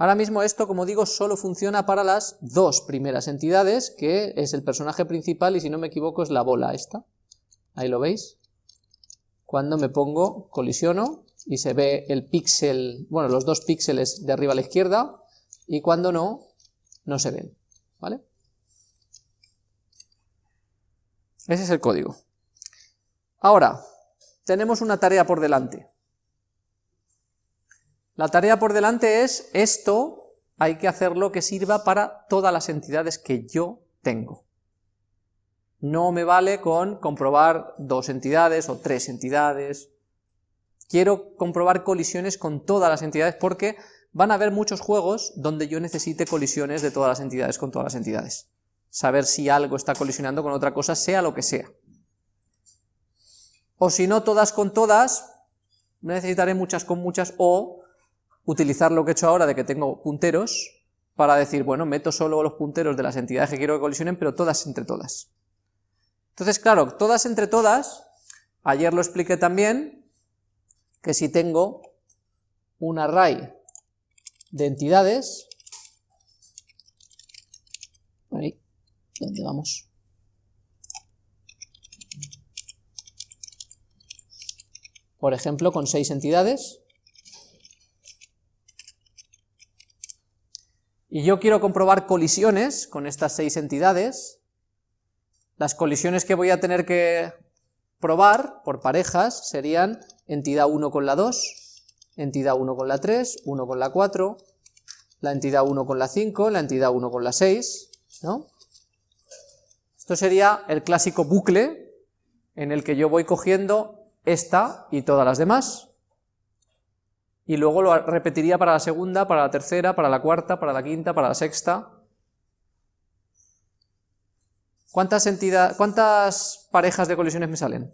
Ahora mismo esto, como digo, solo funciona para las dos primeras entidades, que es el personaje principal y si no me equivoco es la bola esta. Ahí lo veis. Cuando me pongo, colisiono y se ve el píxel, bueno, los dos píxeles de arriba a la izquierda y cuando no, no se ven, ¿vale? Ese es el código. Ahora, tenemos una tarea por delante. La tarea por delante es esto, hay que hacerlo que sirva para todas las entidades que yo tengo. No me vale con comprobar dos entidades o tres entidades. Quiero comprobar colisiones con todas las entidades porque van a haber muchos juegos donde yo necesite colisiones de todas las entidades con todas las entidades. Saber si algo está colisionando con otra cosa, sea lo que sea. O si no todas con todas, necesitaré muchas con muchas, o utilizar lo que he hecho ahora de que tengo punteros, para decir, bueno, meto solo los punteros de las entidades que quiero que colisionen, pero todas entre todas. Entonces, claro, todas entre todas, ayer lo expliqué también, que si tengo un array de entidades, ahí, ¿dónde vamos? Por ejemplo, con seis entidades, y yo quiero comprobar colisiones con estas seis entidades, las colisiones que voy a tener que probar por parejas serían entidad 1 con la 2, entidad 1 con la 3, 1 con la 4, la entidad 1 con la 5, la entidad 1 con la 6, ¿no? Esto sería el clásico bucle en el que yo voy cogiendo esta y todas las demás, y luego lo repetiría para la segunda, para la tercera, para la cuarta, para la quinta, para la sexta. ¿Cuántas, cuántas parejas de colisiones me salen?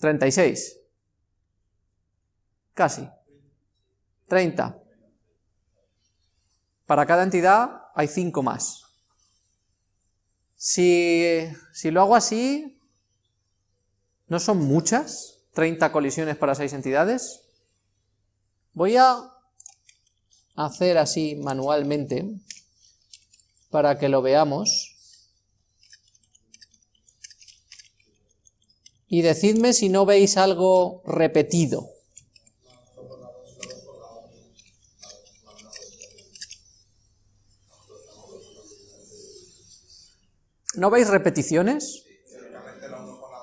¿36? Casi. 30. Para cada entidad hay 5 más. Si, lo hago así, ¿no son muchas? 30 colisiones para 6 entidades. Voy a hacer así manualmente para que lo veamos. Y decidme si no veis algo repetido. ¿No veis repeticiones?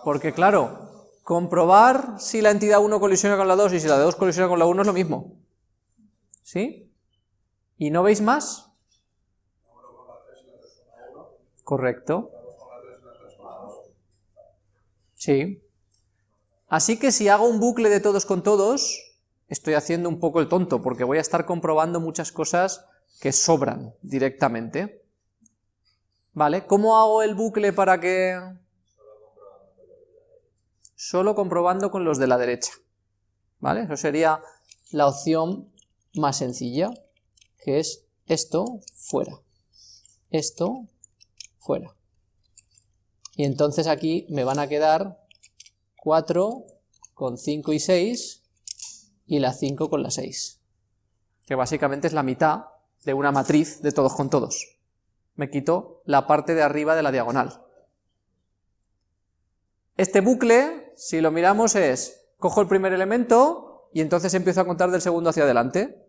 Porque claro, comprobar si la entidad 1 colisiona con la 2 y si la de 2 colisiona con la 1 es lo mismo. ¿Sí? ¿Y no veis más? Correcto. Sí. Así que si hago un bucle de todos con todos, estoy haciendo un poco el tonto, porque voy a estar comprobando muchas cosas que sobran directamente. ¿Vale? ¿Cómo hago el bucle para que...? Solo comprobando con los de la derecha. ¿Vale? Eso sería la opción más sencilla, que es esto fuera. Esto fuera. Y entonces aquí me van a quedar 4 con 5 y 6 y la 5 con la 6. Que básicamente es la mitad de una matriz de todos con todos me quito la parte de arriba de la diagonal. Este bucle, si lo miramos, es, cojo el primer elemento y entonces empiezo a contar del segundo hacia adelante,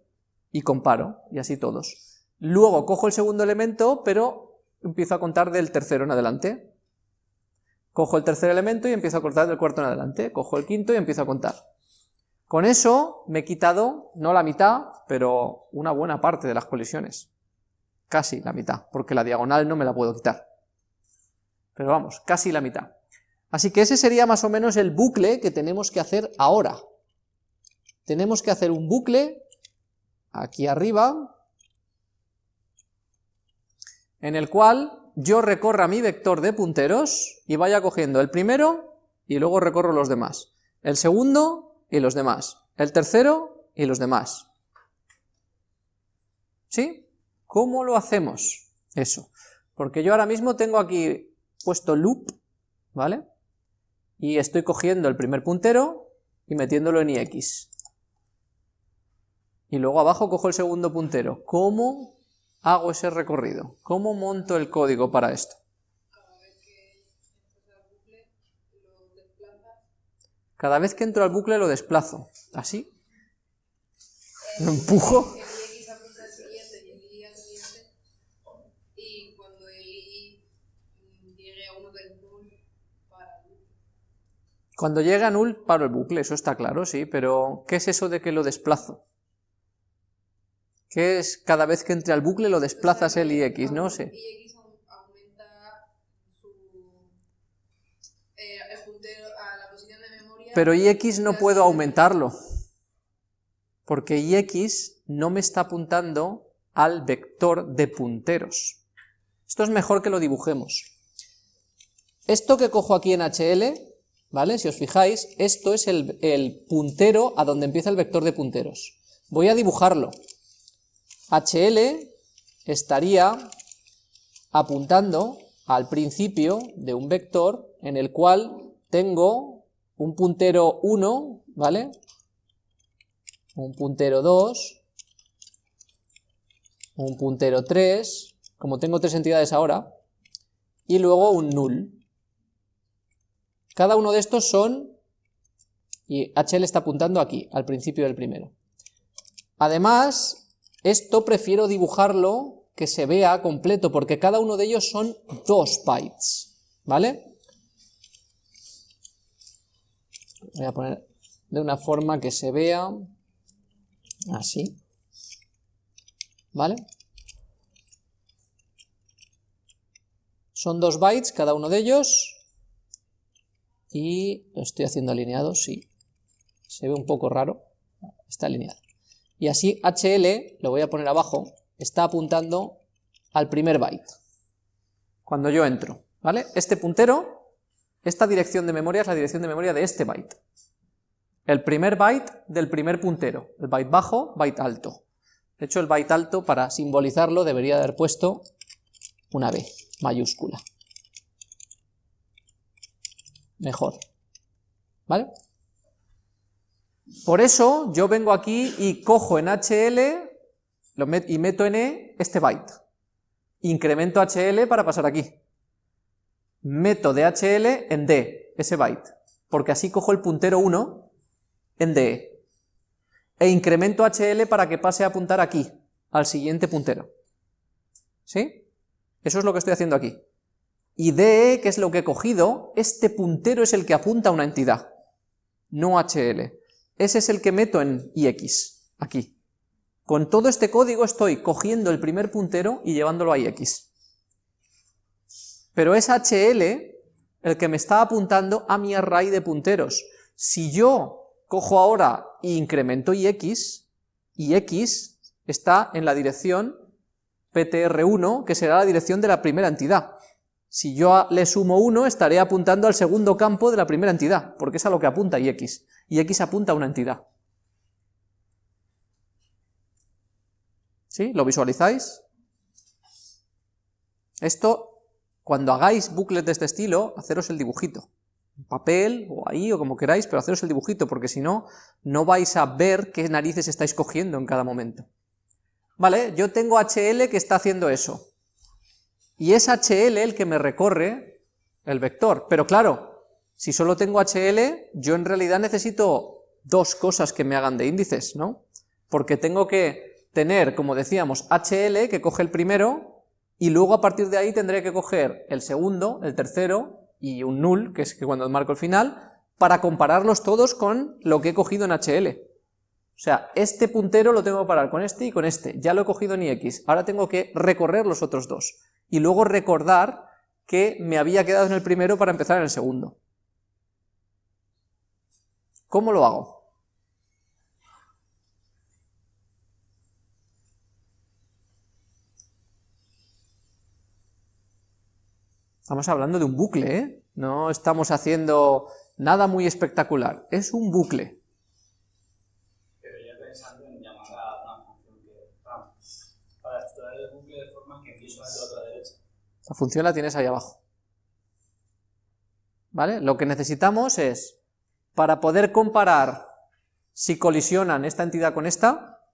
y comparo, y así todos. Luego cojo el segundo elemento, pero empiezo a contar del tercero en adelante. Cojo el tercer elemento y empiezo a contar del cuarto en adelante. Cojo el quinto y empiezo a contar. Con eso me he quitado, no la mitad, pero una buena parte de las colisiones casi la mitad, porque la diagonal no me la puedo quitar. Pero vamos, casi la mitad. Así que ese sería más o menos el bucle que tenemos que hacer ahora. Tenemos que hacer un bucle aquí arriba, en el cual yo recorra mi vector de punteros y vaya cogiendo el primero y luego recorro los demás. El segundo y los demás. El tercero y los demás. ¿Sí? ¿Cómo lo hacemos eso? Porque yo ahora mismo tengo aquí puesto loop, ¿vale? y estoy cogiendo el primer puntero y metiéndolo en ix. Y luego abajo cojo el segundo puntero. ¿Cómo hago ese recorrido? ¿Cómo monto el código para esto? Cada vez que entro al bucle lo desplazo. ¿Así? Lo empujo. Cuando llega a null, paro el bucle, eso está claro, sí, pero ¿qué es eso de que lo desplazo? ¿Qué es cada vez que entre al bucle lo desplazas el ix? No sé. Pero ix no puedo aumentarlo, porque ix no me está apuntando al vector de punteros. Esto es mejor que lo dibujemos. Esto que cojo aquí en HL, ¿vale? Si os fijáis, esto es el, puntero a donde empieza el vector de punteros. Voy a dibujarlo. HL estaría apuntando al principio de un vector en el cual tengo un puntero 1, ¿vale? Un puntero 2, un puntero 3, como tengo tres entidades ahora, y luego un null. Cada uno de estos son, y HL está apuntando aquí, al principio del primero. Además, esto prefiero dibujarlo que se vea completo, porque cada uno de ellos son dos bytes, ¿vale? voy a poner de una forma que se vea así, ¿vale? Son dos bytes cada uno de ellos, y lo estoy haciendo alineado, sí, se ve un poco raro, está alineado. Y así HL, lo voy a poner abajo, está apuntando al primer byte, cuando yo entro, ¿vale? Este puntero esta dirección de memoria es la dirección de memoria de este byte. El primer byte del primer puntero, el byte bajo, byte alto. De hecho, el byte alto, para simbolizarlo, debería haber puesto una B mayúscula. Mejor. ¿Vale? Por eso yo vengo aquí y cojo en HL y meto en E este byte. Incremento HL para pasar aquí meto DHL en D, ese byte, porque así cojo el puntero 1 en DE, e incremento HL para que pase a apuntar aquí, al siguiente puntero. ¿Sí? Eso es lo que estoy haciendo aquí. Y DE, que es lo que he cogido, este puntero es el que apunta a una entidad, no HL. Ese es el que meto en IX, aquí. Con todo este código estoy cogiendo el primer puntero y llevándolo a IX pero es HL el que me está apuntando a mi array de punteros. Si yo cojo ahora e incremento ix, ix está en la dirección ptr1, que será la dirección de la primera entidad. Si yo le sumo 1, estaré apuntando al segundo campo de la primera entidad, porque es a lo que apunta ix. Y x apunta a una entidad. ¿Sí? ¿Lo visualizáis? Esto cuando hagáis bucles de este estilo, haceros el dibujito. En papel, o ahí, o como queráis, pero haceros el dibujito, porque si no, no vais a ver qué narices estáis cogiendo en cada momento. Vale, yo tengo HL que está haciendo eso. Y es HL el que me recorre el vector. Pero claro, si solo tengo HL, yo en realidad necesito dos cosas que me hagan de índices, ¿no? Porque tengo que tener, como decíamos, HL que coge el primero, y luego a partir de ahí tendré que coger el segundo, el tercero y un null, que es cuando marco el final, para compararlos todos con lo que he cogido en HL. O sea, este puntero lo tengo que parar con este y con este, ya lo he cogido en IX, ahora tengo que recorrer los otros dos, y luego recordar que me había quedado en el primero para empezar en el segundo. ¿Cómo lo hago? Estamos hablando de un bucle, ¿eh? No estamos haciendo nada muy espectacular, es un bucle. Pero ya pensando en llamar a una función que para extraer el bucle de forma que empiezo a la función la tienes ahí abajo. ¿vale? Lo que necesitamos es, para poder comparar si colisionan esta entidad con esta,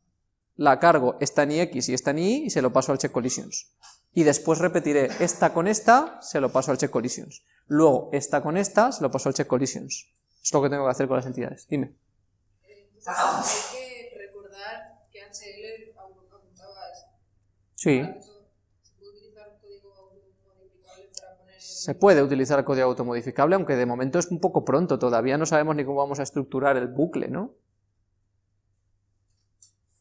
la cargo esta en ix y esta en y y se lo paso al check collisions. Y después repetiré esta con esta, se lo paso al check collisions. Luego esta con esta, se lo paso al check collisions. Es lo que tengo que hacer con las entidades. Dime. Entonces, hay que recordar que HL apuntaba a eso. Sí. ¿Se puede utilizar código automodificable para poner... Se puede utilizar código automodificable, aunque de momento es un poco pronto, todavía no sabemos ni cómo vamos a estructurar el bucle, ¿no?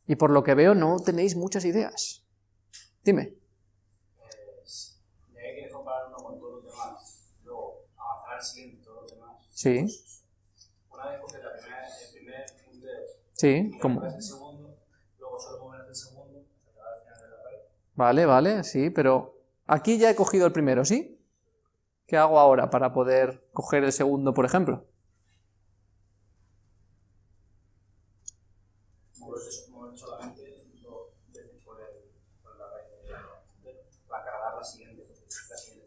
Y por lo que veo no tenéis muchas ideas. Dime. Sí, Una vez la primera, el primer sí, como... el segundo, luego solo el segundo hasta llegar al final de la pared. Vale, vale, sí, pero aquí ya he cogido el primero, ¿sí? ¿Qué hago ahora para poder coger el segundo, por ejemplo?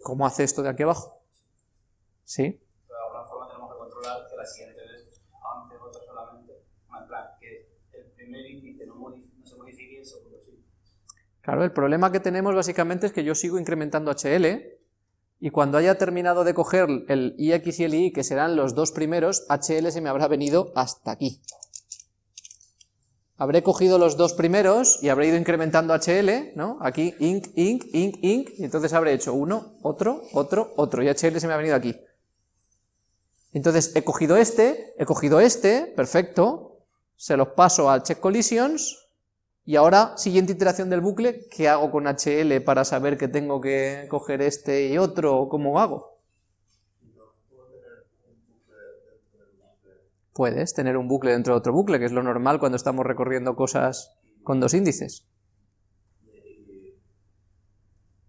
¿Cómo hace esto de aquí abajo? ¿Sí? Pero de alguna forma tenemos que controlar que la siguiente vez avance otra solamente. En plan, que el primer índice no, no se modifique y el segundo sí. Claro, el problema que tenemos básicamente es que yo sigo incrementando HL y cuando haya terminado de coger el IX y el Y, que serán los dos primeros, HL se me habrá venido hasta aquí. Habré cogido los dos primeros y habré ido incrementando HL, ¿no? Aquí, inc, inc, inc, inc, y entonces habré hecho uno, otro, otro, otro, y HL se me ha venido aquí. Entonces he cogido este, he cogido este, perfecto, se los paso al check collisions, y ahora, siguiente iteración del bucle, ¿qué hago con HL para saber que tengo que coger este y otro? ¿Cómo hago? Puedes tener un bucle dentro de otro bucle, que es lo normal cuando estamos recorriendo cosas con dos índices. y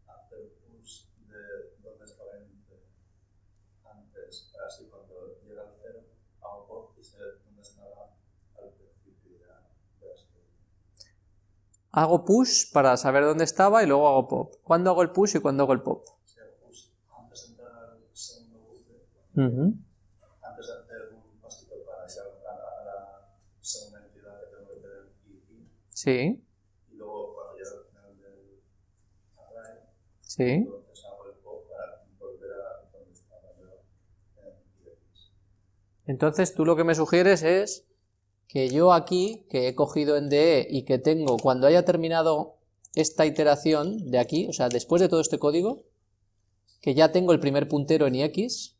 hacer push de donde estaba el índice antes, así cuando llega al cero, hago pop y sé dónde estaba al principio y ya veas que Hago push para saber dónde estaba y luego hago pop. ¿Cuándo hago el push y cuándo hago el pop? antes de hacer un pasito para llegar a la, segunda entidad que tengo que tener y, y, Sí, y luego cuando llega al final del array, sí. entonces hago el pop para volver a donde estaba yo en IX. Entonces tú lo que me sugieres es que yo aquí, que he cogido en DE y que tengo, cuando haya terminado esta iteración de aquí, o sea, después de todo este código, que ya tengo el primer puntero en IX,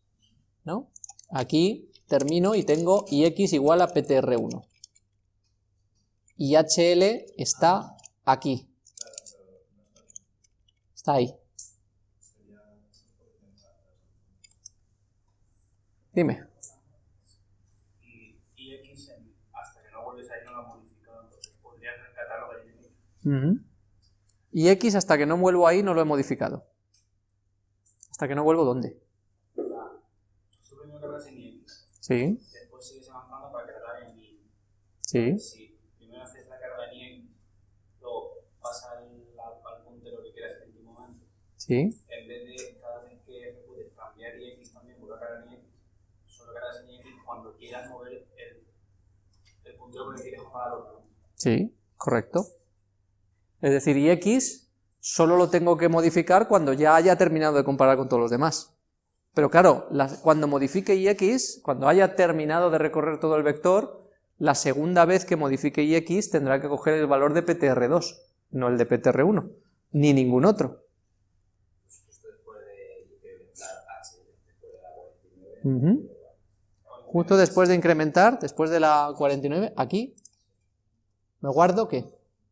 ¿no? Aquí termino y tengo IX igual a PTR1. Y HL está aquí. Está ahí. Dime. Y, y X, en- hasta que no vuelves ahí, no lo ha modificado. Entonces podrías rescatar lo X. Ujú. Y X hasta que no vuelvo ahí no lo he modificado. ¿Hasta que no vuelvo dónde? Sí, después sigues avanzando para cargar en Y. sí, Si primero haces la carga en X, luego vas al, al, al puntero que quieras en tu momento, sí. en vez de cada vez que ejecutes cambiar X también, vuelve a cargar en X, solo cargas en X cuando quieras mover el, el puntero con el que quieres jugar al otro. Sí, correcto. Es decir, y X solo lo tengo que modificar cuando ya haya terminado de comparar con todos los demás. Pero claro, cuando modifique IX, cuando haya terminado de recorrer todo el vector, la segunda vez que modifique IX tendrá que coger el valor de PTR2, no el de PTR1, ni ningún otro. Justo después de incrementar, después de la 49, aquí, ¿me guardo qué?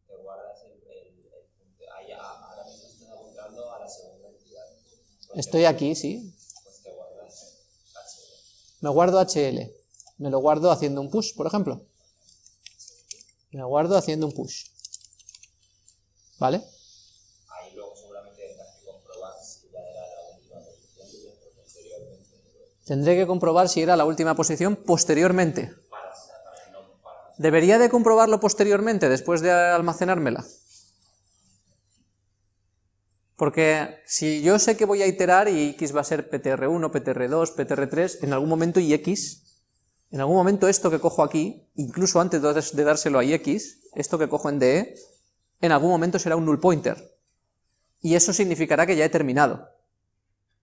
te guardas el, el, el punto. Ahí, a- ahora mismo estás apuntando a la segunda entidad. Estoy aquí, sí. Me guardo HL. Me lo guardo haciendo un push, por ejemplo. Me guardo haciendo un push. ¿Vale? Ahí luego seguramente tendrás que comprobar si ya era la última posición posteriormente. Tendré que comprobar si era la última posición posteriormente. ¿Debería de comprobarlo posteriormente, después de almacenármela? Porque si yo sé que voy a iterar y x va a ser ptr1, ptr2, ptr3, en algún momento y x, en algún momento esto que cojo aquí, incluso antes de dárselo a x, esto que cojo en DE, en algún momento será un null pointer. Y eso significará que ya he terminado.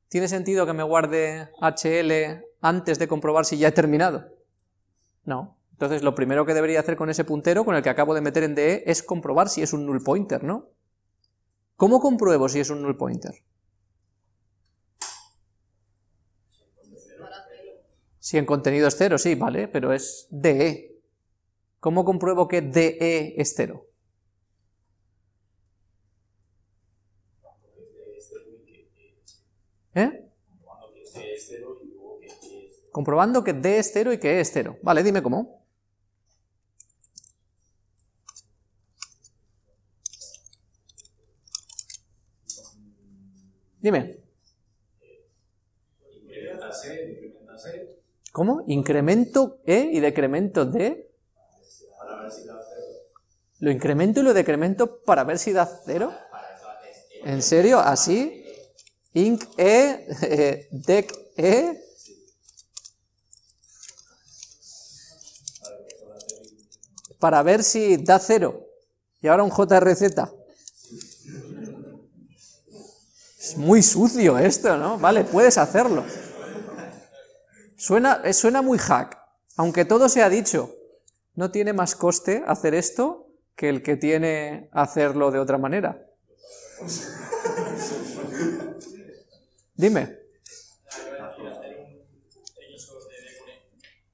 ¿Tiene sentido que me guarde HL antes de comprobar si ya he terminado? No. Entonces lo primero que debería hacer con ese puntero, con el que acabo de meter en DE, es comprobar si es un null pointer, ¿no? ¿Cómo compruebo si es un null pointer? Si en contenido es cero, sí, vale, pero es DE. ¿Cómo compruebo que DE es cero? ¿Eh? Comprobando que D es cero y que E es cero. Vale, dime cómo. Dime. ¿Cómo? ¿Incremento E y decremento D? ¿Lo incremento y lo decremento para ver si da cero? ¿En serio? ¿Así? Inc E, dec E. Para ver si da cero. Y ahora un JRZ. Es muy sucio esto, ¿no? Vale, puedes hacerlo. Suena, eh, suena muy hack, aunque todo se ha dicho. No tiene más coste hacer esto que el que tiene hacerlo de otra manera. Dime.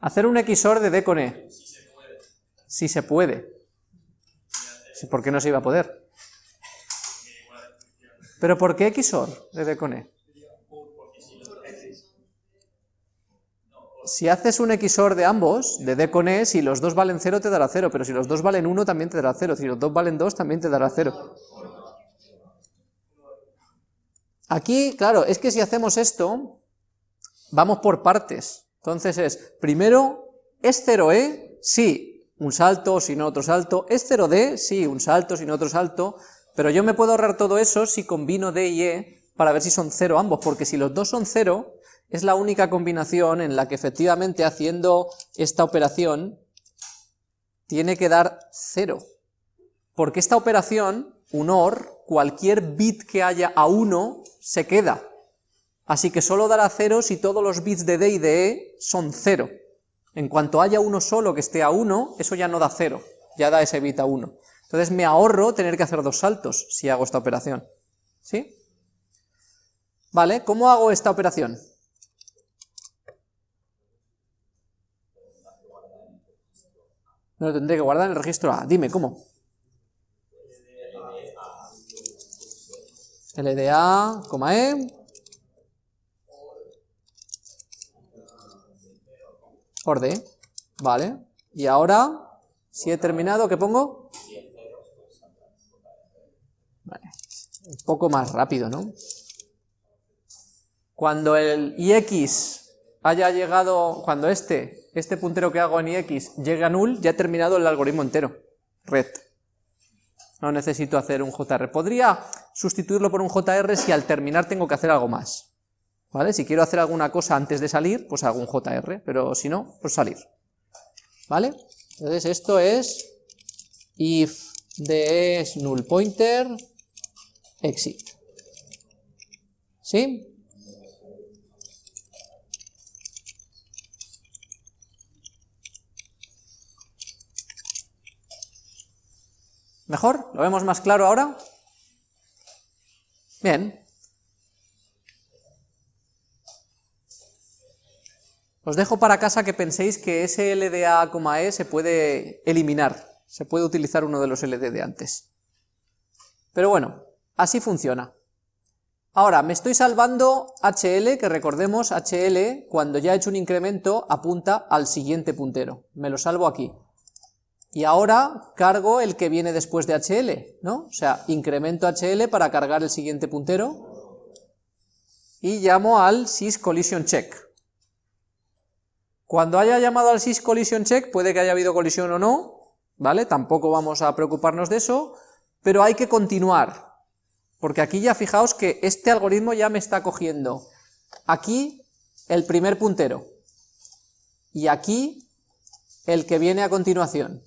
Hacer un XOR de D con E. Si se puede. ¿Por qué no se iba a poder? ¿Pero por qué XOR de D con E? Si haces un XOR de ambos, de D con E, si los dos valen 0 te dará 0, pero si los dos valen 1 también te dará 0, si los dos valen 2 también te dará 0. Aquí, claro, es que si hacemos esto, vamos por partes. Entonces es, primero, ¿es 0E? Sí, un salto, si no otro salto. ¿Es 0D? Sí, un salto, si no otro salto. Pero yo me puedo ahorrar todo eso si combino D y E para ver si son 0 ambos, porque si los dos son 0, es la única combinación en la que efectivamente haciendo esta operación tiene que dar 0. Porque esta operación, un OR, cualquier bit que haya a 1 se queda. Así que solo dará 0 si todos los bits de D y de E son 0. En cuanto haya uno solo que esté a 1, eso ya no da 0, ya da ese bit a 1. Entonces me ahorro tener que hacer dos saltos si hago esta operación. ¿Sí? Vale, ¿cómo hago esta operación? No lo tendré que guardar en el registro A. Dime, ¿cómo? LDA, E. Or D. Vale. Y ahora, si he terminado, ¿qué pongo? Un poco más rápido, ¿no? Cuando el ix haya llegado, cuando este, este puntero que hago en ix llegue a null, ya he terminado el algoritmo entero, red. No necesito hacer un JR. Podría sustituirlo por un JR si al terminar tengo que hacer algo más. ¿Vale? Si quiero hacer alguna cosa antes de salir, pues hago un JR, pero si no, pues salir. ¿Vale? Entonces esto es if de es null pointer exit. ¿Sí? ¿Mejor? ¿Lo vemos más claro ahora? Bien. Os dejo para casa que penséis que ese LDA, se puede eliminar, se puede utilizar uno de los LD de antes. Pero bueno, así funciona. Ahora, me estoy salvando HL, que recordemos, HL, cuando ya he hecho un incremento, apunta al siguiente puntero. Me lo salvo aquí. Y ahora cargo el que viene después de HL, ¿no? O sea, incremento HL para cargar el siguiente puntero y llamo al sys collision check. Cuando haya llamado al sys collision check, puede que haya habido colisión o no, ¿vale? Tampoco vamos a preocuparnos de eso, pero hay que continuar, Porque aquí ya fijaos que este algoritmo ya me está cogiendo aquí el primer puntero, y aquí el que viene a continuación.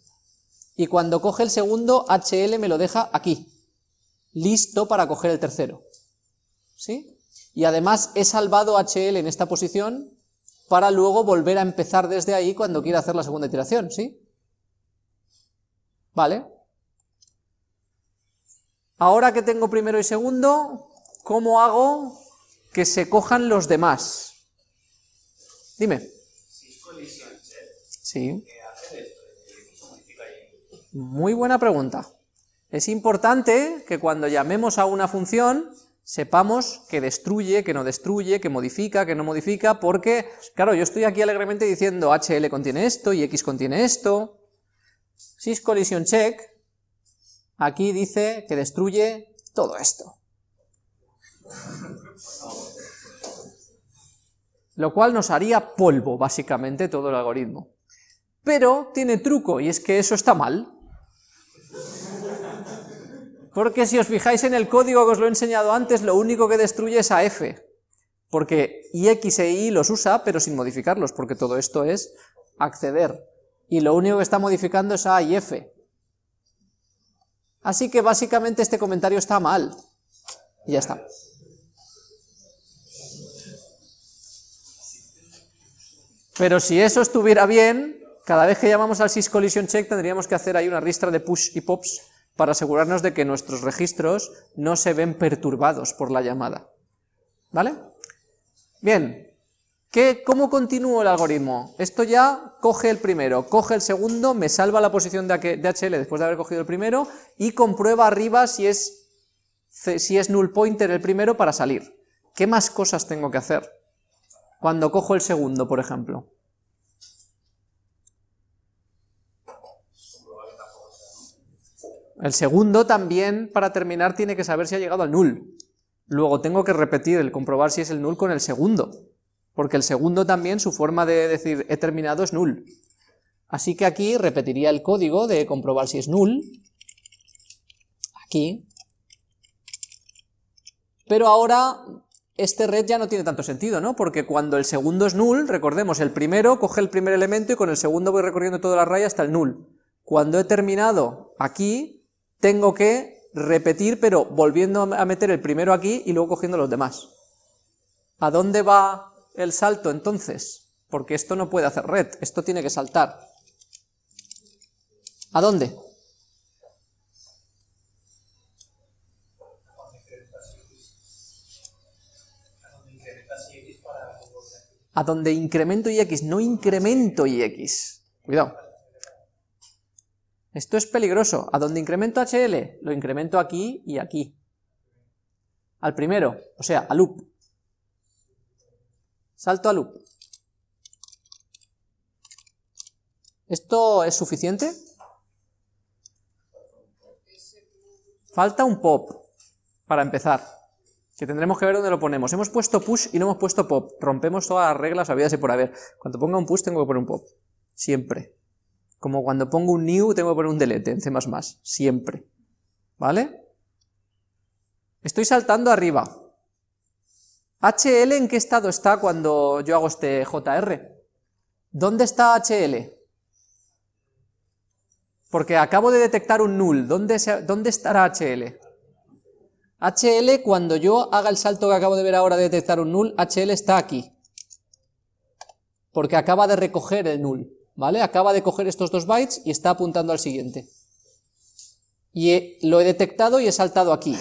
Y cuando coge el segundo, HL me lo deja aquí, listo para coger el tercero. ¿Sí? Y además he salvado HL en esta posición para luego volver a empezar desde ahí cuando quiera hacer la segunda iteración, ¿sí? Vale. Ahora que tengo primero y segundo, ¿cómo hago que se cojan los demás? Dime. Sí. Muy buena pregunta. Es importante que cuando llamemos a una función sepamos que destruye, que no destruye, que modifica, que no modifica, porque, claro, yo estoy aquí alegremente diciendo HL contiene esto y X contiene esto. SysCollisionCheck aquí dice que destruye todo esto. Lo cual nos haría polvo, básicamente, todo el algoritmo. Pero tiene truco, y es que eso está mal. Porque si os fijáis en el código que os lo he enseñado antes, lo único que destruye es a f. Porque ix e y los usa, pero sin modificarlos, porque todo esto es acceder. Y lo único que está modificando es a y f. Así que básicamente este comentario está mal. Y ya está. Pero si eso estuviera bien, cada vez que llamamos al sysCollisionCheck tendríamos que hacer ahí una ristra de push y pops para asegurarnos de que nuestros registros no se ven perturbados por la llamada. ¿Vale? Bien, ¿Qué, ¿cómo continúo el algoritmo? Esto ya coge el primero, coge el segundo, me salva la posición de HL después de haber cogido el primero y comprueba arriba si es, si es null pointer el primero para salir. ¿Qué más cosas tengo que hacer? Cuando cojo el segundo, por ejemplo. El segundo también, para terminar, tiene que saber si ha llegado al null. Luego tengo que repetir el comprobar si es el null con el segundo, porque el segundo también, su forma de decir he terminado es null. Así que aquí repetiría el código de comprobar si es null, aquí, pero ahora este red ya no tiene tanto sentido, ¿no? Porque cuando el segundo es null, recordemos, el primero coge el primer elemento y con el segundo voy recorriendo toda la raya hasta el null. Cuando he terminado aquí, tengo que repetir, pero volviendo a meter el primero aquí y luego cogiendo los demás. ¿A dónde va el salto entonces? Porque esto no puede hacer red, esto tiene que saltar. ¿A dónde? A donde incremento y x, no incremento y x. Cuidado. Esto es peligroso. ¿A dónde incremento HL? Lo incremento aquí y aquí. Al primero, o sea, a loop. Salto a loop. ¿Esto es suficiente? Falta un pop, para empezar, que tendremos que ver dónde lo ponemos. Hemos puesto push y no hemos puesto pop. Rompemos todas las reglas habidas y por haber. Cuando ponga un push tengo que poner un pop. Siempre. Como cuando pongo un new tengo que poner un delete en C++, siempre. ¿Vale? Estoy saltando arriba. ¿HL en qué estado está cuando yo hago este JR? ¿Dónde está HL? Porque acabo de detectar un null. ¿Dónde, ¿Dónde estará HL? HL, cuando yo haga el salto que acabo de ver ahora de detectar un null, HL está aquí. Porque acaba de recoger el null. ¿vale? Acaba de coger estos dos bytes y está apuntando al siguiente. Y lo he detectado y he saltado aquí.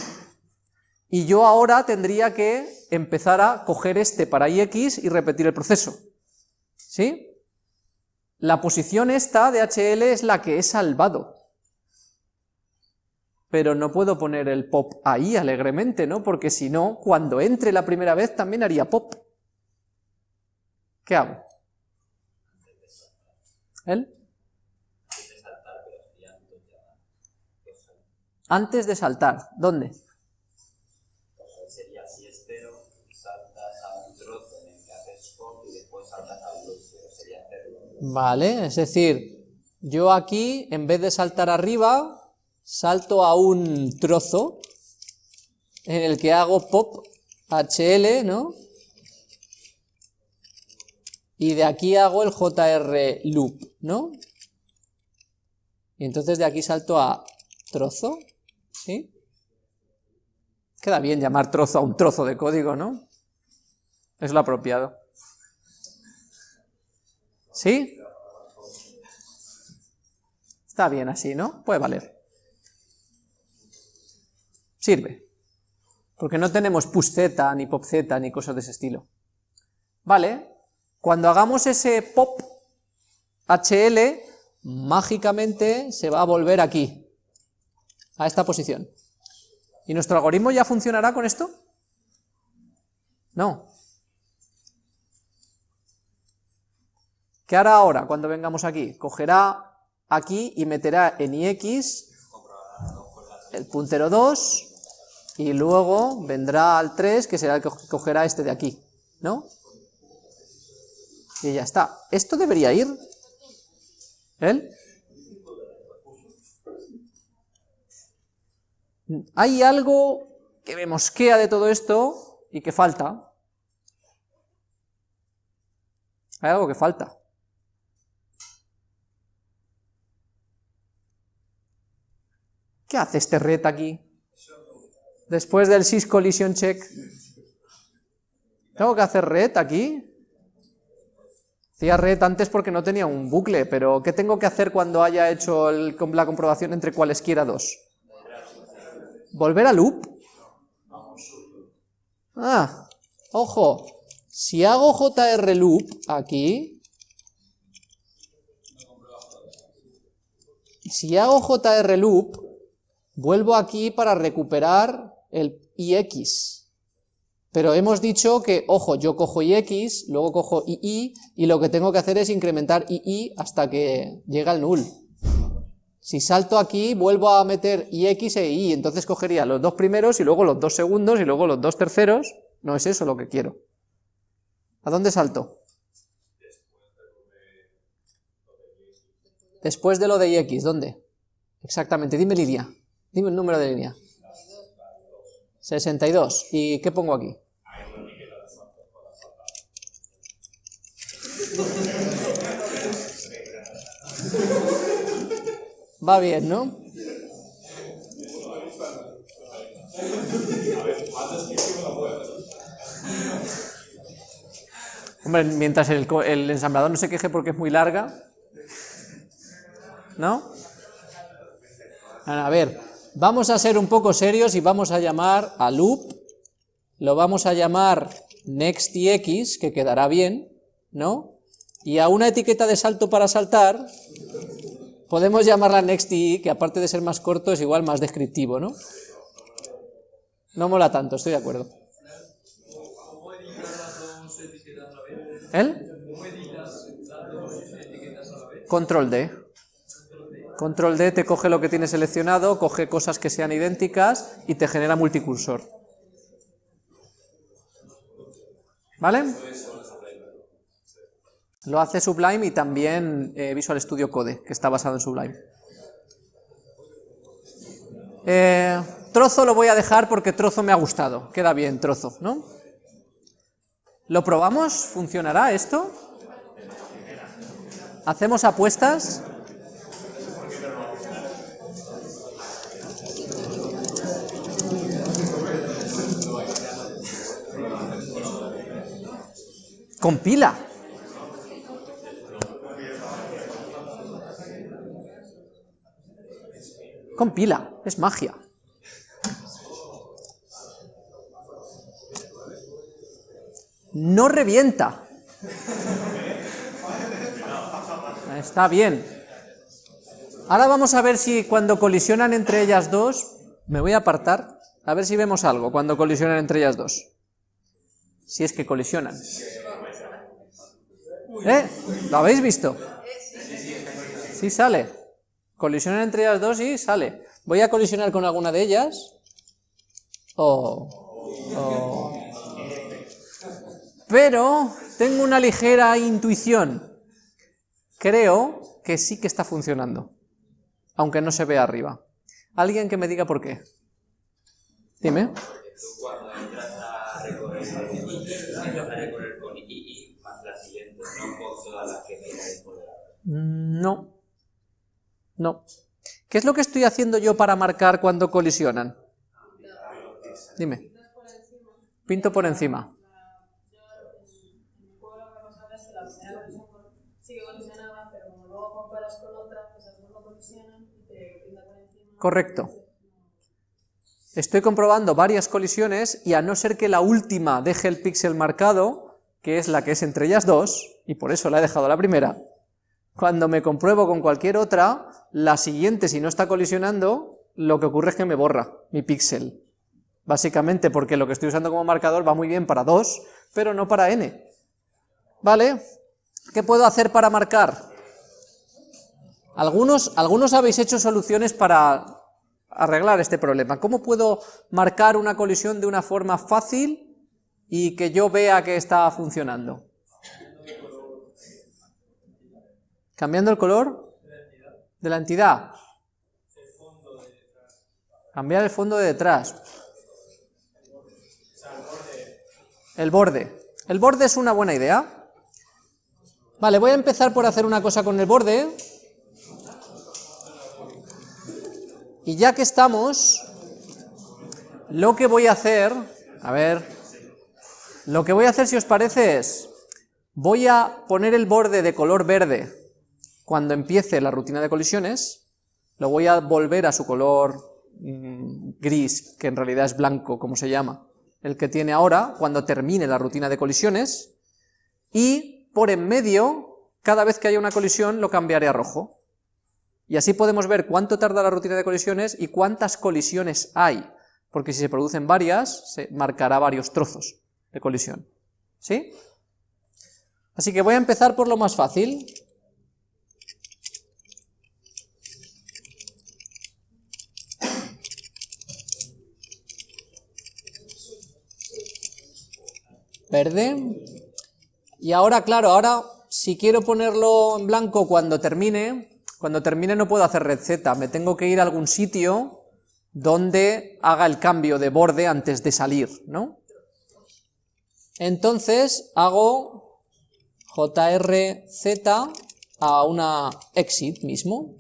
Y yo ahora tendría que empezar a coger este para ix y repetir el proceso. ¿Sí? La posición esta de HL es la que he salvado. Pero no puedo poner el pop ahí alegremente, ¿no? Porque si no, cuando entre la primera vez también haría pop. ¿Qué hago? ¿Él? Antes de saltar, ¿dónde? Vale, es decir, yo aquí, en vez de saltar arriba, salto a un trozo en el que hago pop HL, ¿no? Y de aquí hago el JR loop, ¿no? Y entonces de aquí salto a trozo, ¿sí? Queda bien llamar trozo a un trozo de código, ¿no? Es lo apropiado. ¿Sí? Está bien así, ¿no? Puede valer. Sirve. Porque no tenemos push z, ni pop z, ni cosas de ese estilo. Vale, cuando hagamos ese pop HL, mágicamente se va a volver aquí, a esta posición. ¿Y nuestro algoritmo ya funcionará con esto? No. ¿Qué ahora cuando vengamos aquí? Cogerá aquí y meterá en ix el puntero 2 y luego vendrá al 3 que será el que cogerá este de aquí, ¿no? Y ya está. Esto debería ir. ¿Él? Hay algo que me mosquea de todo esto y que falta. Hay algo que falta. ¿Qué hace este red aquí? Después del sys collision check. ¿Tengo que hacer red aquí? Hacía red antes porque no tenía un bucle, pero ¿qué tengo que hacer cuando haya hecho la comprobación entre cualesquiera dos? ¿Volver a loop? Ah, ojo, si hago JR loop aquí, si hago JR loop, vuelvo aquí para recuperar el IX. Pero hemos dicho que, ojo, yo cojo IX, luego cojo II, y lo que tengo que hacer es incrementar II hasta que llega al null. Si salto aquí, vuelvo a meter IX e I, entonces cogería los dos primeros, y luego los dos segundos, y luego los dos terceros. No es eso lo que quiero. ¿A dónde salto? Después de lo de IX, ¿dónde? Exactamente, dime Lidia. Dime el número de línea. 62. ¿Y qué pongo aquí? Va bien, ¿no? Hombre, mientras el, el, ensamblador no se queje porque es muy larga, ¿no? A ver, vamos a ser un poco serios y vamos a llamar a loop, lo vamos a llamar nextx, que quedará bien, ¿no? Y a una etiqueta de salto para saltar, podemos llamarla nexti, que aparte de ser más corto es igual más descriptivo, ¿no? No mola tanto, estoy de acuerdo. ¿El? Control D. Control D te coge lo que tienes seleccionado, coge cosas que sean idénticas y te genera multicursor. ¿Vale? Lo hace Sublime y también eh, Visual Studio Code, que está basado en Sublime. Eh, trozo lo voy a dejar porque trozo me ha gustado, queda bien trozo, ¿no? ¿Lo probamos? ¿Funcionará esto? ¿Hacemos apuestas? Compila. Compila, es magia. No revienta. Está bien. Ahora vamos a ver si cuando colisionan entre ellas dos, me voy a apartar, a ver si vemos algo cuando colisionan entre ellas dos. Si es que colisionan. ¿Eh? ¿Lo habéis visto? Sí sale. Colisionan entre ellas dos y sale. Voy a colisionar con alguna de ellas. Pero tengo una ligera intuición. Creo que sí que está funcionando. Aunque no se vea arriba. Alguien que me diga por qué. Dime. No No. No. ¿Qué es lo que estoy haciendo yo para marcar cuando colisionan? Dime. Pinto por encima. Correcto. Estoy comprobando varias colisiones y a no ser que la última deje el píxel marcado, que es la que es entre ellas dos, y por eso la he dejado la primera, cuando me compruebo con cualquier otra, la siguiente si no está colisionando, lo que ocurre es que me borra mi píxel. Básicamente porque lo que estoy usando como marcador va muy bien para 2, pero no para n. ¿Vale? ¿Qué puedo hacer para marcar? Algunos, algunos habéis hecho soluciones para arreglar este problema. ¿Cómo puedo marcar una colisión de una forma fácil y que yo vea que está funcionando? ¿Cambiando el color? De la entidad. Cambiar el fondo de detrás. El borde. El borde es una buena idea. Vale, voy a empezar por hacer una cosa con el borde. Y ya que estamos, lo que voy a hacer, a ver, lo que voy a hacer si os parece es, voy a poner el borde de color verde cuando empiece la rutina de colisiones, lo voy a volver a su color mm, gris, que en realidad es blanco, como se llama, el que tiene ahora, cuando termine la rutina de colisiones, y por en medio, cada vez que haya una colisión, lo cambiaré a rojo. Y así podemos ver cuánto tarda la rutina de colisiones y cuántas colisiones hay, porque si se producen varias, se marcará varios trozos de colisión. ¿Sí? Así que voy a empezar por lo más fácil. Verde. Y ahora, claro, ahora si quiero ponerlo en blanco cuando termine, cuando termine no puedo hacer red Z, me tengo que ir a algún sitio donde haga el cambio de borde antes de salir, ¿no? Entonces hago JRZ a una exit mismo.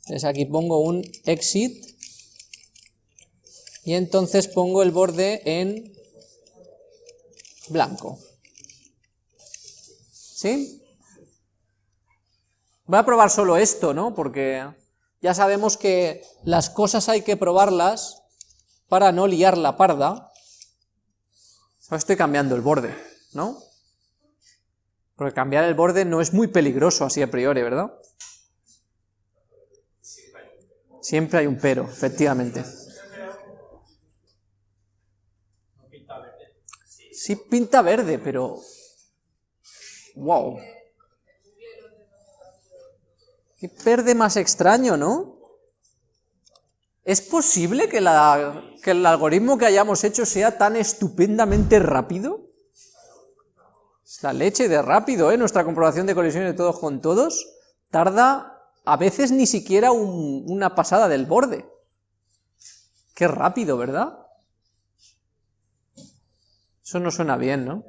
Entonces aquí pongo un exit y entonces pongo el borde en blanco. ¿Sí? Voy a probar solo esto, ¿no? Porque ya sabemos que las cosas hay que probarlas para no liar la parda. Ahora estoy cambiando el borde, ¿no? Porque cambiar el borde no es muy peligroso así a priori, ¿verdad? Siempre hay un pero, efectivamente. Sí pinta verde, pero... ¡Wow! Qué verde más extraño, ¿no? ¿Es posible que, el algoritmo que hayamos hecho sea tan estupendamente rápido? Es la leche de rápido, ¿eh? Nuestra comprobación de colisiones de todos con todos tarda a veces ni siquiera un- una pasada del borde. Qué rápido, ¿verdad? Eso no suena bien, ¿no?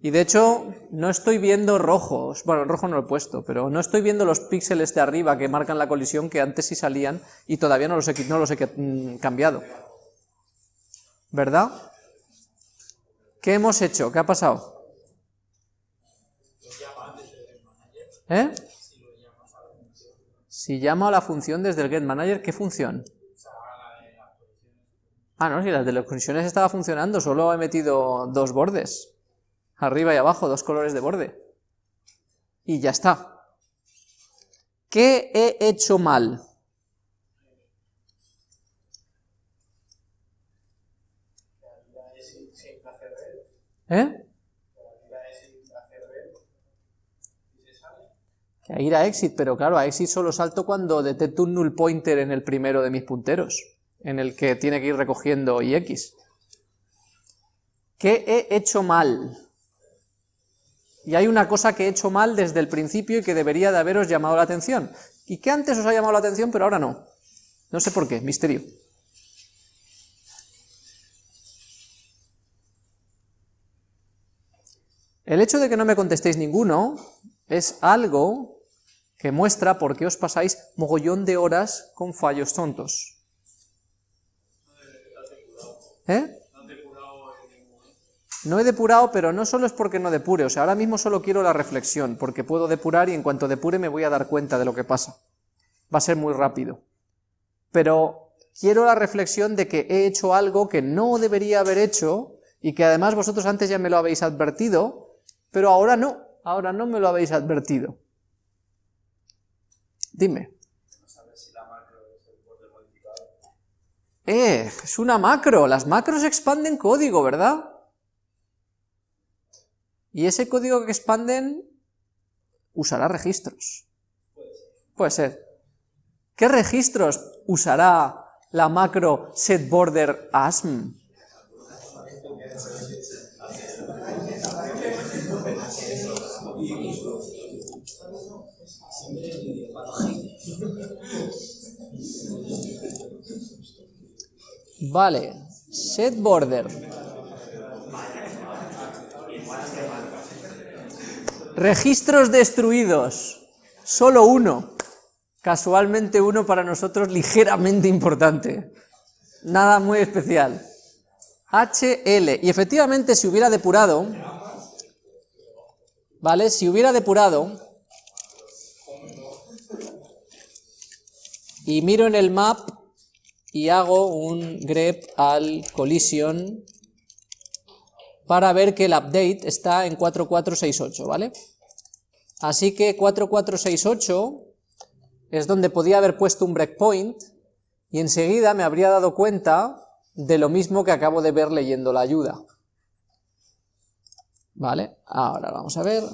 Y de hecho, no estoy viendo rojos, bueno, rojo no lo he puesto, pero no estoy viendo los píxeles de arriba que marcan la colisión que antes sí salían y todavía no los he, mm, cambiado. ¿Verdad? ¿Qué hemos hecho? ¿Qué ha pasado? ¿Eh? Si llamo a la función desde el getManager, ¿qué función? Ah, no, si las de las colisiones estaba funcionando, solo he metido dos bordes. Arriba y abajo, dos colores de borde. Y ya está. ¿Qué he hecho mal? ¿Eh? Que a ir a exit, pero claro, a exit solo salto cuando detecto un null pointer en el primero de mis punteros, en el que tiene que ir recogiendo ix. ¿Qué he hecho mal? y hay una cosa que he hecho mal desde el principio y que debería de haberos llamado la atención, y que antes os ha llamado la atención, pero ahora no. No sé por qué, misterio. El hecho de que no me contestéis ninguno es algo que muestra por qué os pasáis mogollón de horas con fallos tontos. ¿Eh? No he depurado, pero no solo es porque no depure, o sea, ahora mismo solo quiero la reflexión, porque puedo depurar y en cuanto depure me voy a dar cuenta de lo que pasa. Va a ser muy rápido. Pero quiero la reflexión de que he hecho algo que no debería haber hecho y que además vosotros antes ya me lo habéis advertido, pero ahora no, ahora no me lo habéis advertido. Dime. Eh, es una macro, las macros expanden código, ¿verdad? Y ese código que expanden usará registros. Puede ser. ¿Qué registros usará la macro setBorderAsm? Vale, setBorder. Registros destruidos. Solo uno. Casualmente uno para nosotros ligeramente importante. Nada muy especial. HL. Y efectivamente si hubiera depurado, ¿vale? Si hubiera depurado, y miro en el map y hago un grep al collision para ver que el update está en 4468, ¿vale? Así que 4468 es donde podía haber puesto un breakpoint y enseguida me habría dado cuenta de lo mismo que acabo de ver leyendo la ayuda. ¿Vale? Ahora vamos a ver...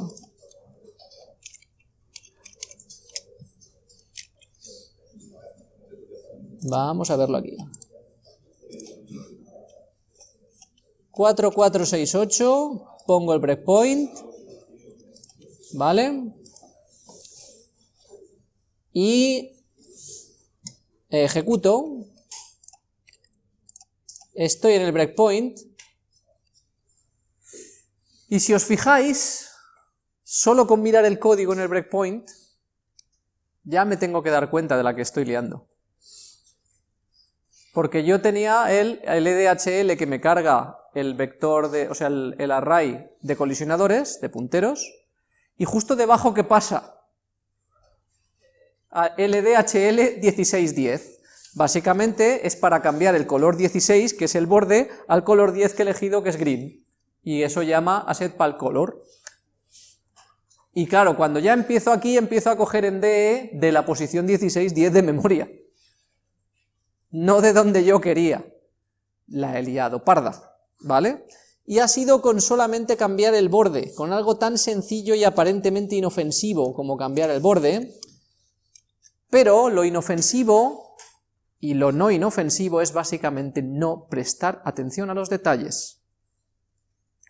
Vamos a verlo aquí. 4468, pongo el breakpoint, ¿vale? Y ejecuto, estoy en el breakpoint, y si os fijáis, solo con mirar el código en el breakpoint, ya me tengo que dar cuenta de la que estoy liando. Porque yo tenía el, el EDHL que me carga el vector de, o sea, el, array de colisionadores, de punteros, y justo debajo, ¿qué pasa? A LDHL 1610. Básicamente es para cambiar el color 16, que es el borde, al color 10 que he elegido, que es green. Y eso llama color. Y claro, cuando ya empiezo aquí, empiezo a coger en DE de la posición 1610 de memoria. No de donde yo quería. La he liado parda. ¿Vale? Y ha sido con solamente cambiar el borde, con algo tan sencillo y aparentemente inofensivo como cambiar el borde, pero lo inofensivo y lo no inofensivo es básicamente no prestar atención a los detalles.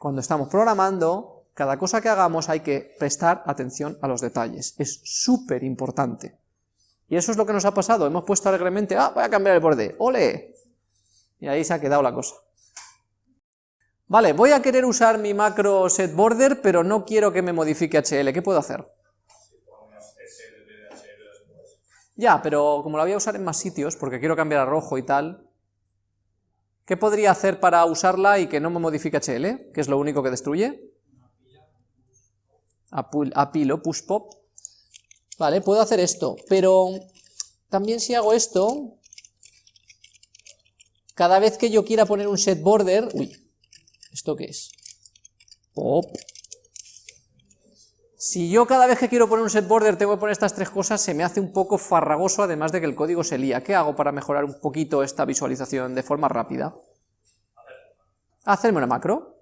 Cuando estamos programando, cada cosa que hagamos hay que prestar atención a los detalles, es súper importante. Y eso es lo que nos ha pasado, hemos puesto alegremente, ah, voy a cambiar el borde, ole, y ahí se ha quedado la cosa. Vale, voy a querer usar mi macro setBorder, pero no quiero que me modifique HL, ¿qué puedo hacer? Ya, pero como la voy a usar en más sitios, porque quiero cambiar a rojo y tal, ¿qué podría hacer para usarla y que no me modifique HL? ¿Qué es lo único que destruye? Apilo, push pop. Vale, puedo hacer esto, pero también si hago esto, cada vez que yo quiera poner un set border, uy, ¿Esto qué es? Pop. Si yo cada vez que quiero poner un set border tengo que poner estas tres cosas, se me hace un poco farragoso, además de que el código se lía. ¿Qué hago para mejorar un poquito esta visualización de forma rápida? Hacerme una macro.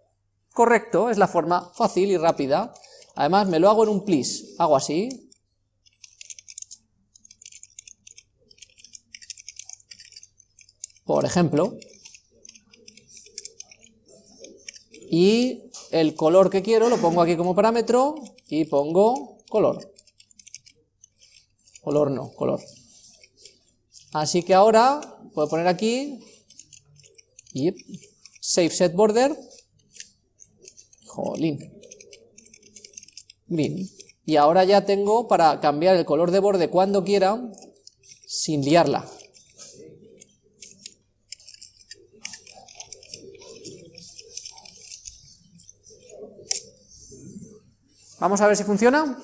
Correcto, es la forma fácil y rápida. Además me lo hago en un please. Hago así. Por ejemplo, y el color que quiero lo pongo aquí como parámetro y pongo color. Color no, color. Así que ahora puedo poner aquí y save set border. Jolín. green. Y ahora ya tengo para cambiar el color de borde cuando quiera, sin liarla. Vamos a ver si funciona.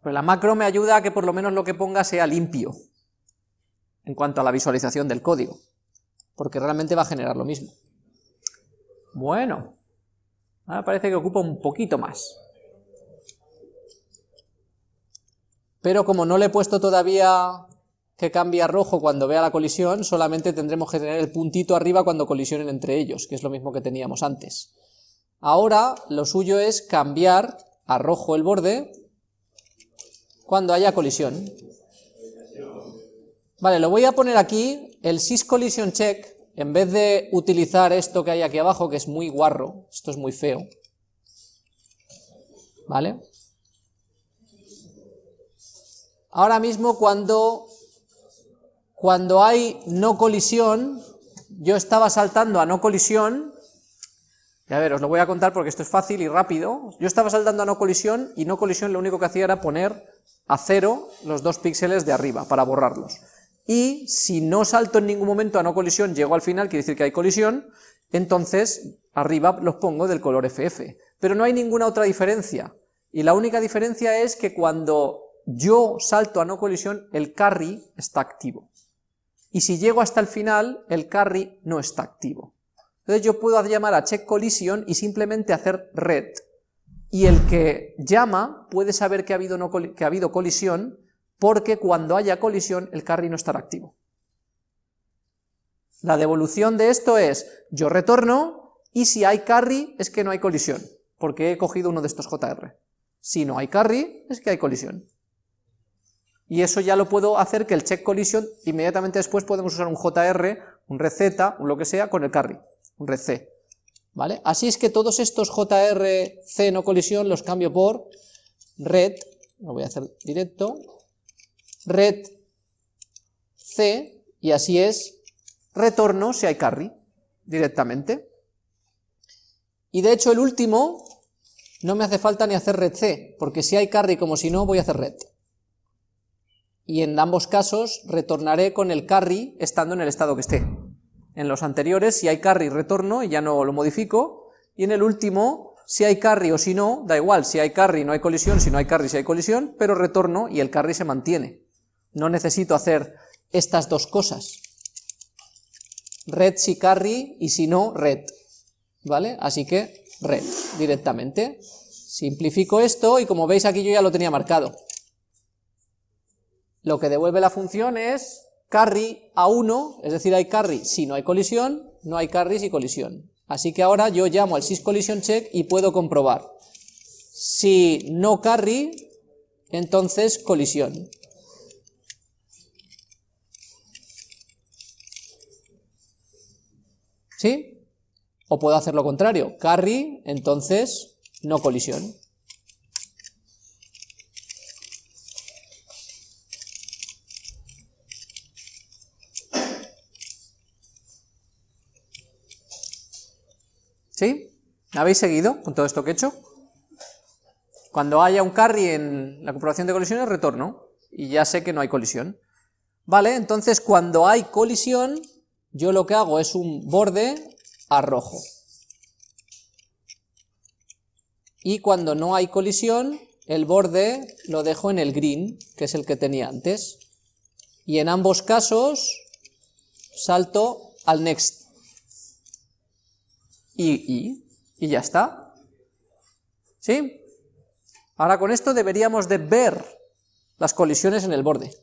Pues la macro me ayuda a que por lo menos lo que ponga sea limpio, en cuanto a la visualización del código, porque realmente va a generar lo mismo. Bueno, ahora parece que ocupa un poquito más. Pero como no le he puesto todavía que cambie a rojo cuando vea la colisión, solamente tendremos que tener el puntito arriba cuando colisionen entre ellos, que es lo mismo que teníamos antes. Ahora lo suyo es cambiar a rojo el borde cuando haya colisión. Vale, lo voy a poner aquí, el sysCollision check, en vez de utilizar esto que hay aquí abajo, que es muy guarro, esto es muy feo, ¿vale? Ahora mismo cuando, cuando hay no colisión, yo estaba saltando a no colisión, y a ver, os lo voy a contar porque esto es fácil y rápido. Yo estaba saltando a no colisión y no colisión lo único que hacía era poner a cero los dos píxeles de arriba para borrarlos. Y si no salto en ningún momento a no colisión, llego al final, quiere decir que hay colisión, entonces arriba los pongo del color FF. Pero no hay ninguna otra diferencia. Y la única diferencia es que cuando yo salto a no colisión, el carry está activo. Y si llego hasta el final, el carry no está activo. Entonces yo puedo llamar a check collision y simplemente hacer red. Y el que llama puede saber que ha habido, que ha habido colisión porque cuando haya colisión el carry no estará activo. La devolución de esto es, yo retorno y si hay carry es que no hay colisión, porque he cogido uno de estos JR. Si no hay carry es que hay colisión. Y eso ya lo puedo hacer que el check collision, inmediatamente después podemos usar un JR, un receta, un lo que sea, con el carry un red C. ¿Vale? Así es que todos estos JRC no colisión los cambio por red, lo voy a hacer directo, red C, y así es, retorno si hay carry, directamente. Y de hecho el último no me hace falta ni hacer red C, porque si hay carry como si no, voy a hacer red. Y en ambos casos retornaré con el carry estando en el estado que esté. En los anteriores, si hay carry, retorno y ya no lo modifico. Y en el último, si hay carry o si no, da igual, si hay carry no hay colisión, si no hay carry si hay colisión, pero retorno y el carry se mantiene. No necesito hacer estas dos cosas. Red si carry y si no, red. ¿Vale? Así que red directamente. Simplifico esto y como veis aquí yo ya lo tenía marcado. Lo que devuelve la función es carry a 1, es decir, hay carry si no hay colisión, no hay carry si colisión. Así que ahora yo llamo al sysCollision check y puedo comprobar. Si no carry, entonces colisión. ¿Sí? O puedo hacer lo contrario, carry, entonces no colisión. ¿Sí? ¿Me habéis seguido con todo esto que he hecho? Cuando haya un carry en la comprobación de colisiones, retorno, y ya sé que no hay colisión. Vale, entonces cuando hay colisión, yo lo que hago es un borde a rojo. Y cuando no hay colisión, el borde lo dejo en el green, que es el que tenía antes. Y en ambos casos, salto al next y, y, ya está. ¿Sí? Ahora con esto deberíamos de ver las colisiones en el borde.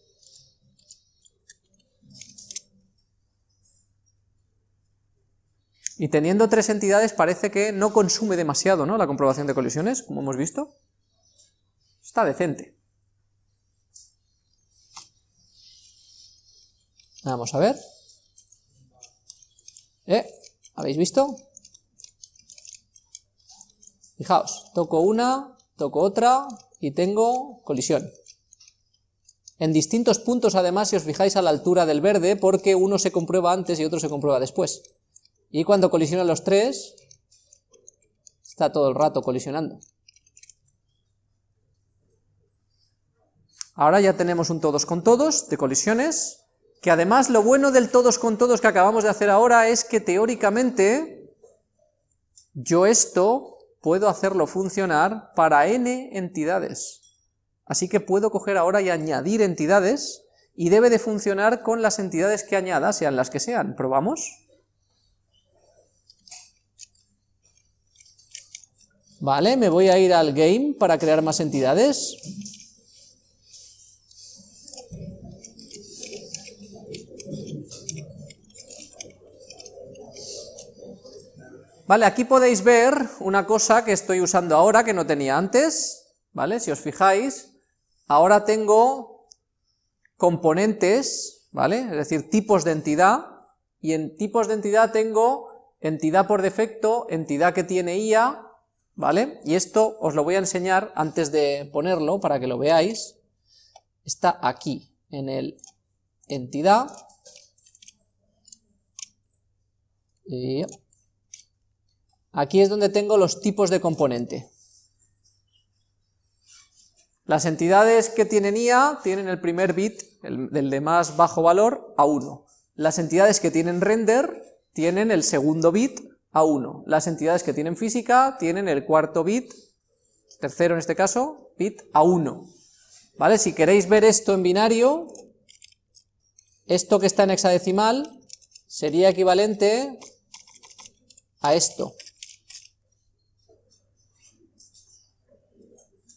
Y teniendo tres entidades parece que no consume demasiado, ¿no? La comprobación de colisiones, como hemos visto. Está decente. Vamos a ver. ¿Eh? ¿Habéis visto? Fijaos, toco una, toco otra y tengo colisión. En distintos puntos además, si os fijáis a la altura del verde, porque uno se comprueba antes y otro se comprueba después. Y cuando colisionan los tres, Está todo el rato colisionando. Ahora ya tenemos un todos con todos de colisiones, que además lo bueno del todos con todos que acabamos de hacer ahora es que teóricamente yo esto puedo hacerlo funcionar para n entidades. Así que puedo coger ahora y añadir entidades, y debe de funcionar con las entidades que añada, sean las que sean. ¿Probamos? Vale, me voy a ir al game para crear más entidades. Vale, aquí podéis ver una cosa que estoy usando ahora que no tenía antes, ¿vale? Si os fijáis, ahora tengo componentes, ¿vale? Es decir, tipos de entidad, y en tipos de entidad tengo entidad por defecto, entidad que tiene IA, ¿vale? Y esto os lo voy a enseñar antes de ponerlo para que lo veáis. Está aquí, en el entidad. Y Aquí es donde tengo los tipos de componente. Las entidades que tienen IA tienen el primer bit, el, de más bajo valor, a 1. Las entidades que tienen render tienen el segundo bit a 1. Las entidades que tienen física tienen el cuarto bit, tercero en este caso, bit a 1. ¿Vale? Si queréis ver esto en binario, esto que está en hexadecimal sería equivalente a esto.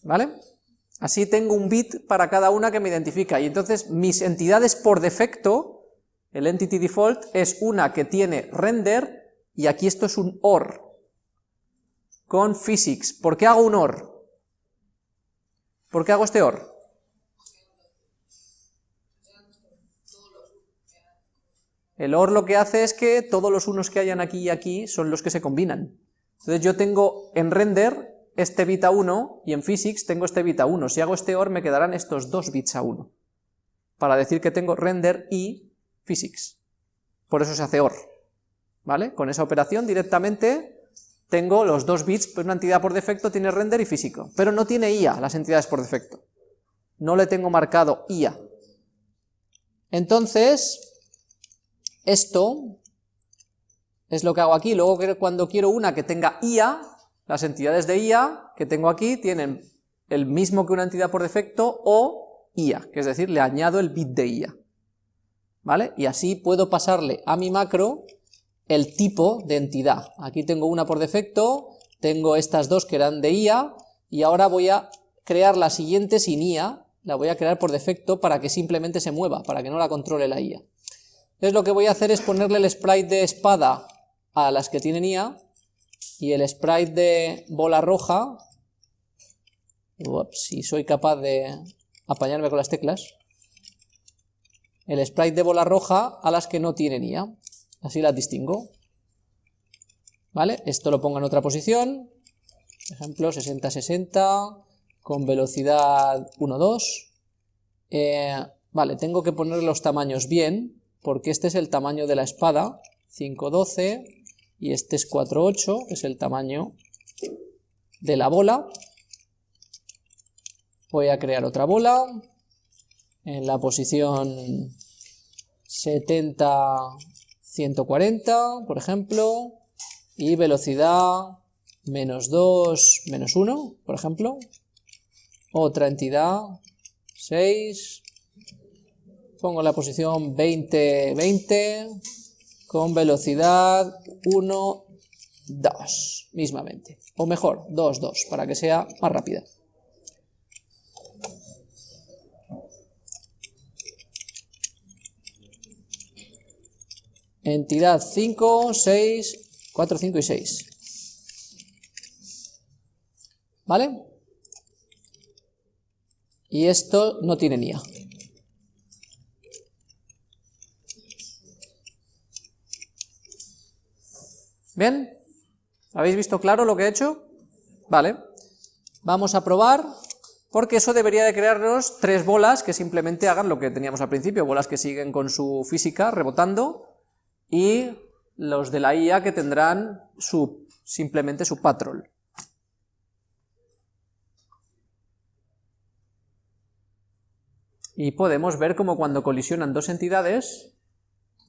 ¿Vale? Así tengo un bit para cada una que me identifica, y entonces mis entidades por defecto, el entity default, es una que tiene render, y aquí esto es un OR, con physics. ¿Por qué hago un OR? ¿Por qué hago este OR? El OR lo que hace es que todos los unos que hayan aquí y aquí son los que se combinan. Entonces yo tengo en render este bit a 1 y en physics tengo este bit a 1. Si hago este OR me quedarán estos dos bits a 1, para decir que tengo render y physics. Por eso se hace OR, ¿vale? Con esa operación directamente tengo los dos bits, pues una entidad por defecto tiene render y físico, pero no tiene IA las entidades por defecto. No le tengo marcado IA. Entonces, esto es lo que hago aquí, luego cuando quiero una que tenga IA, las entidades de IA que tengo aquí tienen el mismo que una entidad por defecto o IA, que es decir, le añado el bit de IA. ¿Vale? Y así puedo pasarle a mi macro el tipo de entidad. Aquí tengo una por defecto, tengo estas dos que eran de IA, y ahora voy a crear la siguiente sin IA, la voy a crear por defecto para que simplemente se mueva, para que no la controle la IA. Entonces lo que voy a hacer es ponerle el sprite de espada a las que tienen IA, y el sprite de bola roja, si soy capaz de apañarme con las teclas, el sprite de bola roja a las que no tienen IA, así las distingo. ¿Vale? Esto lo pongo en otra posición, por ejemplo 60-60, con velocidad 1-2. Eh, vale, tengo que poner los tamaños bien, porque este es el tamaño de la espada, 5-12, y este es 4,8, es el tamaño de la bola. Voy a crear otra bola en la posición 70, 140, por ejemplo, y velocidad menos 2, menos 1, por ejemplo. Otra entidad, 6, pongo la posición 20, 20, con velocidad 1, 2, mismamente. O mejor, 2, 2, para que sea más rápida. Entidad 5, 6, 4, 5 y 6. ¿Vale? Y esto no tiene NIA. ¿Bien? ¿Habéis visto claro lo que he hecho? Vale. Vamos a probar, porque eso debería de crearnos tres bolas que simplemente hagan lo que teníamos al principio, bolas que siguen con su física rebotando, y los de la IA que tendrán su, simplemente su patrol. y podemos ver cómo cuando colisionan dos entidades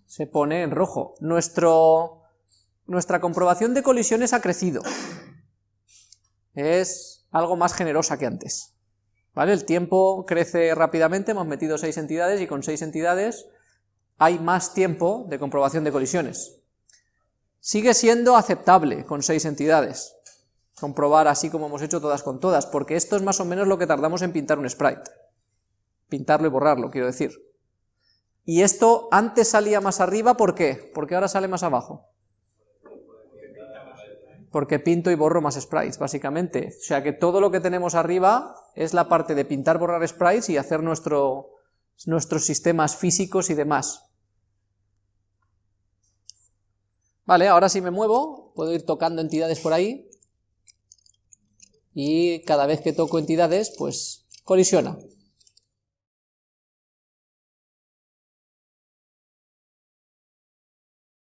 se pone en rojo. Nuestro nuestra comprobación de colisiones ha crecido. Es algo más generosa que antes. ¿Vale? El tiempo crece rápidamente, hemos metido seis entidades y con seis entidades hay más tiempo de comprobación de colisiones. Sigue siendo aceptable con seis entidades, comprobar así como hemos hecho todas con todas, porque esto es más o menos lo que tardamos en pintar un sprite. Pintarlo y borrarlo, quiero decir. Y esto antes salía más arriba, ¿por qué? Porque ahora sale más abajo. Porque pinto y borro más sprites, básicamente. O sea que todo lo que tenemos arriba es la parte de pintar, borrar sprites y hacer nuestro, nuestros sistemas físicos y demás. Vale, ahora si me muevo, puedo ir tocando entidades por ahí, y cada vez que toco entidades, pues colisiona.